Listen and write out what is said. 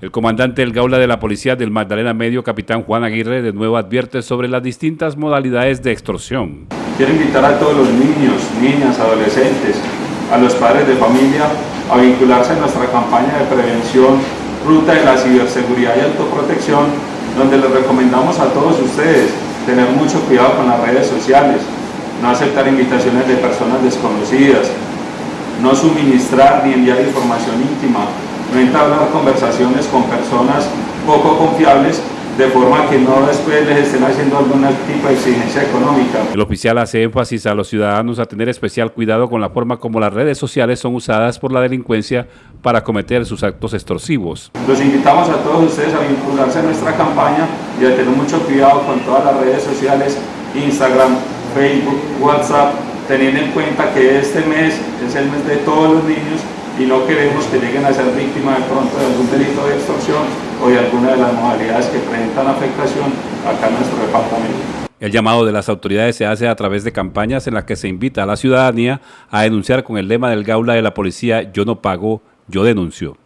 El comandante del Gaula de la Policía del Magdalena Medio, capitán Juan Aguirre, de nuevo advierte sobre las distintas modalidades de extorsión. Quiero invitar a todos los niños, niñas, adolescentes, a los padres de familia a vincularse a nuestra campaña de prevención Ruta de la Ciberseguridad y Autoprotección, donde les recomendamos a todos ustedes tener mucho cuidado con las redes sociales, no aceptar invitaciones de personas desconocidas, no suministrar ni enviar información íntima, no entablar conversaciones con personas poco confiables de forma que no después les estén haciendo algún tipo de exigencia económica. El oficial hace énfasis a los ciudadanos a tener especial cuidado con la forma como las redes sociales son usadas por la delincuencia para cometer sus actos extorsivos. Los invitamos a todos ustedes a vincularse a nuestra campaña y a tener mucho cuidado con todas las redes sociales, Instagram, Facebook, WhatsApp, teniendo en cuenta que este mes es el mes de todos los niños y no queremos que lleguen a ser víctimas de pronto de algún delito de extorsión o de alguna de las modalidades que presentan afectación acá en nuestro departamento. El llamado de las autoridades se hace a través de campañas en las que se invita a la ciudadanía a denunciar con el lema del Gaula de la Policía Yo no pago, yo denuncio.